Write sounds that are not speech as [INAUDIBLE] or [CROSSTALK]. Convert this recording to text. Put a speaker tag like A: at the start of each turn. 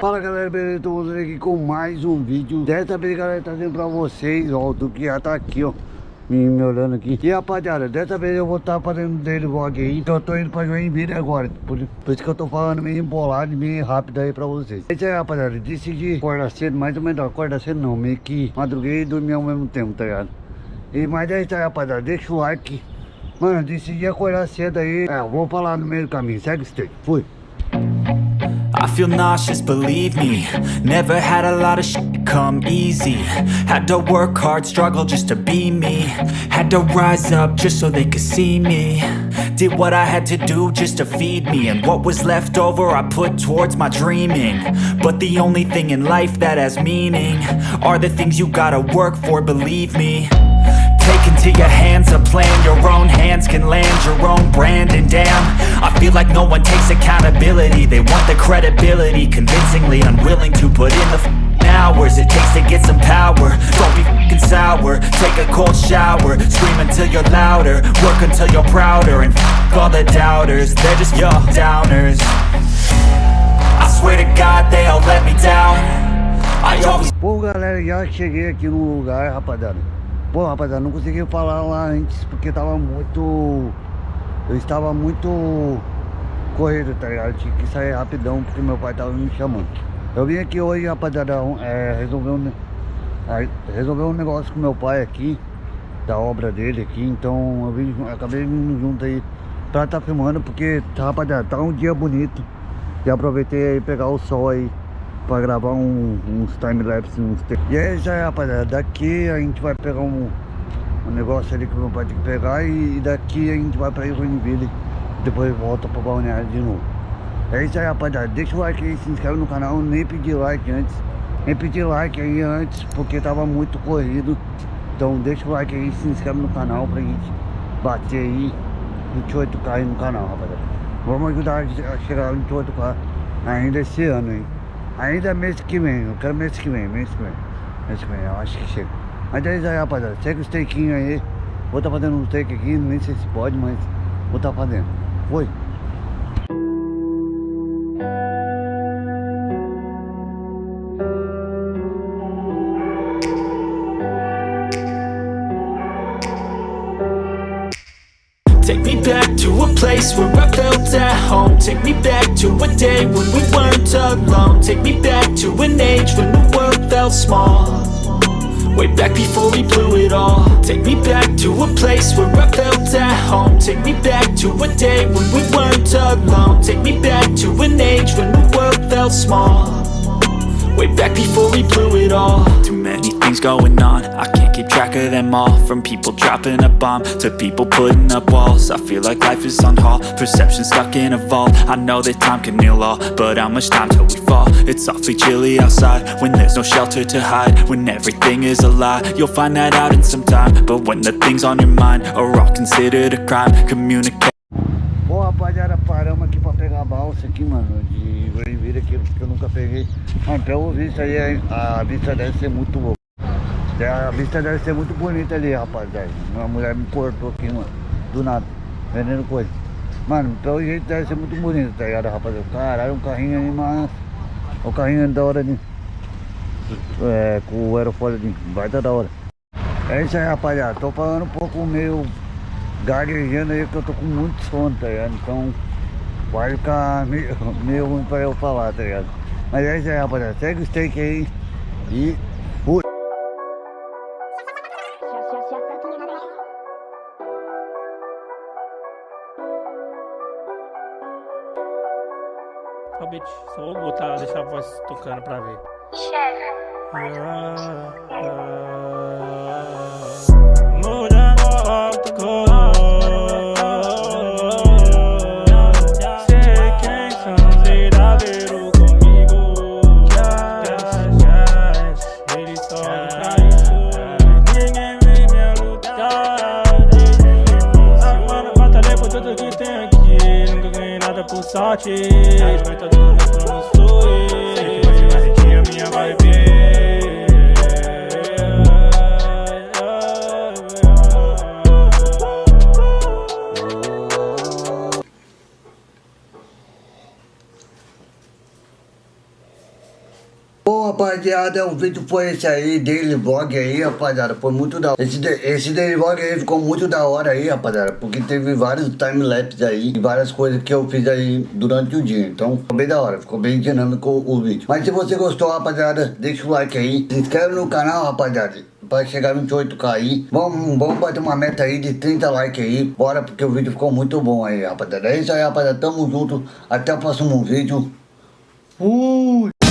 A: Fala galera, beleza? Tô voltando aqui com mais um vídeo Dessa vez galera, trazendo pra vocês, ó, do que já tá aqui, ó. Me, me olhando aqui. E rapaziada, dessa vez eu vou estar tá fazendo dele vlog aí Então eu tô indo pra Joinville agora. Por, por, isso que eu tô falando meio embolado e meio rápido aí pra vocês. Esse aí rapaziada, decidi acordar cedo, mais ou menos, acordar cedo não Meio que madruguei e dormi ao mesmo tempo, tá ligado? E, mas é isso aí rapaziada, deixa o like Mano, decidi acordar cedo aí É, no meio do caminho, segue fui.
B: I feel nauseous, believe me. Never had a lot of shit come easy. Had to work hard, struggle just to be me. Had to rise up just so they could see me. Did what I had to do just to feed me. And what was left over I put towards my dreaming. But the only thing in life that has meaning Are the things you gotta work for, believe me into your hands a plan. Your own hands can land your own brand. And damn, I feel like no one takes accountability. They want the credibility Convincingly unwilling to put in the hours It takes to get some power. Don't be f***ing sour. Take a cold shower. Scream until you're louder. Work until you're prouder. And f*** all the doubters. They're just your downers. I swear to God they all let me down. I always...
A: Pô galera, já cheguei aqui no lugar, rapaziada Pô, rapaziada, não consegui falar lá antes porque tava muito... Eu estava muito corrido, tá ligado? Tinha que sair rapidão porque meu pai tava me chamando. Eu vim aqui hoje, rapaziada, é, resolver, um, é, resolver um negócio com meu pai aqui, da obra dele aqui, então eu vim, acabei vindo junto aí pra tá filmando porque, rapaziada, tá um dia bonito. E aproveitei aí pegar o sol aí pra gravar um, uns time-lapse, uns... E aí já rapaziada, daqui a gente vai pegar um, um negócio ali que meu pai tem que pegar e, daqui a gente vai pra Joinville, depois volta pra Balneário de novo. É isso aí rapaziada, deixa o like aí, se inscreve no canal, nem pedir like antes, nem pedir like aí antes, porque tava muito corrido. Então deixa o like aí, se inscreve no canal pra gente bater aí 28k aí no canal, rapaziada. Vamos ajudar a chegar a 28k ainda esse ano aí. Ainda mês que vem, eu quero mês que vem, mês que vem. Mês que vem, eu acho que chega. Mas é isso aí, rapaziada. Segue os takezinhos aí. Vou estar tá fazendo um take aqui, nem sei se pode, mas vou estar tá fazendo. Foi.
B: Take me back to a place where I felt at home. Take me back to a day when we weren't alone. Take me back to an age when the world felt small. Way back before we blew it all. Take me back to a place where I felt at home. Take me back to a day when we weren't alone. Take me back to an age when the world felt small Way back before we blew it all. Too many things going on. I can't keep track of them all. From people dropping a bomb To people putting up walls. I feel like life is on hold. Perception stuck in a vault. I know that time can heal all But how much time till we fall? It's awfully chilly outside When there's no shelter to hide. When everything is a lie You'll find that out in some time. But when the things on your mind Are all considered a crime Communicate.
A: Bom, rapaziada, paramos aqui pra pegar a balsa aqui, mano, de Joinville aqui, porque eu nunca peguei. Mano, pelo visto aí, a vista deve ser muito boa. A vista deve ser muito bonita ali, rapaziada. Uma mulher me cortou aqui, mano, do nada, vendendo coisa. Mano, pelo jeito deve ser muito bonito, tá ligado, rapaziada? Caralho, um carrinho aí, mas... O carrinho da hora de... É, com o aerofólio de... Vai dar da hora. É isso aí, rapaziada. Tô falando um pouco meio gaguejando aí que eu tô com muito sono, tá ligado? Então vai ficar meio, [LAUGHS] meio ruim pra eu falar, tá ligado? Mas é isso aí, rapaziada. Segue o steak aí e fui.
C: Só beat, só vou botar, deixar a voz tocando pra ver. Chefe. Ah, ah. Sorte
A: rapaziada, o vídeo foi esse aí, daily vlog aí, rapaziada, foi muito da hora. Esse, esse daily vlog aí ficou muito da hora aí, rapaziada, porque teve vários time-lapse aí, e várias coisas que eu fiz aí durante o dia. Então, ficou bem da hora, ficou bem dinâmico o, vídeo. Mas se você gostou, rapaziada, deixa o like aí, se inscreve no canal, rapaziada. Pra chegar no 28k aí, vamos, vamos bater uma meta aí de 30 likes aí, bora, porque o vídeo ficou muito bom aí, rapaziada. É isso aí, rapaziada, tamo junto, até o próximo vídeo. Fui!